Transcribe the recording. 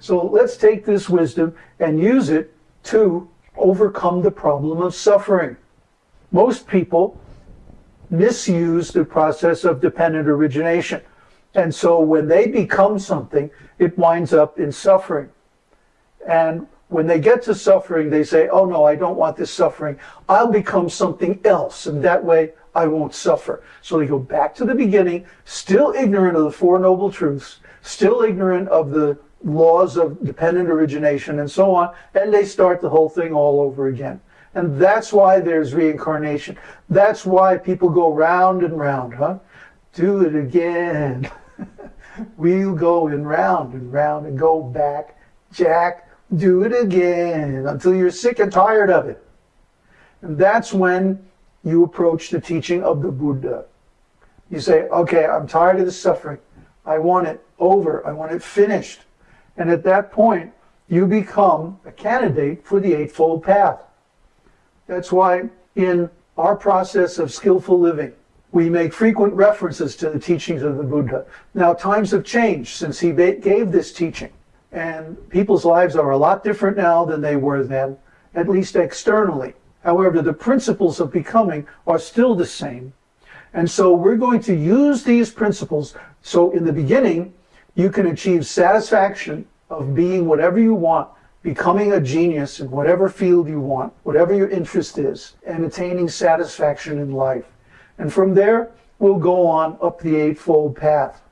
So let's take this wisdom and use it to overcome the problem of suffering. Most people misuse the process of dependent origination. And so when they become something, it winds up in suffering. And when they get to suffering, they say, oh no, I don't want this suffering. I'll become something else. And that way I won't suffer. So they go back to the beginning, still ignorant of the Four Noble Truths, still ignorant of the laws of dependent origination and so on, and they start the whole thing all over again. And that's why there's reincarnation. That's why people go round and round, huh? Do it again. we'll go in round and round and go back. Jack, do it again until you're sick and tired of it. And that's when you approach the teaching of the Buddha. You say, okay, I'm tired of the suffering. I want it over. I want it finished. And at that point, you become a candidate for the Eightfold Path. That's why in our process of skillful living, we make frequent references to the teachings of the Buddha. Now, times have changed since he gave this teaching, and people's lives are a lot different now than they were then, at least externally. However, the principles of becoming are still the same. And so we're going to use these principles. So in the beginning, you can achieve satisfaction of being whatever you want, becoming a genius in whatever field you want, whatever your interest is, and attaining satisfaction in life. And from there, we'll go on up the Eightfold Path.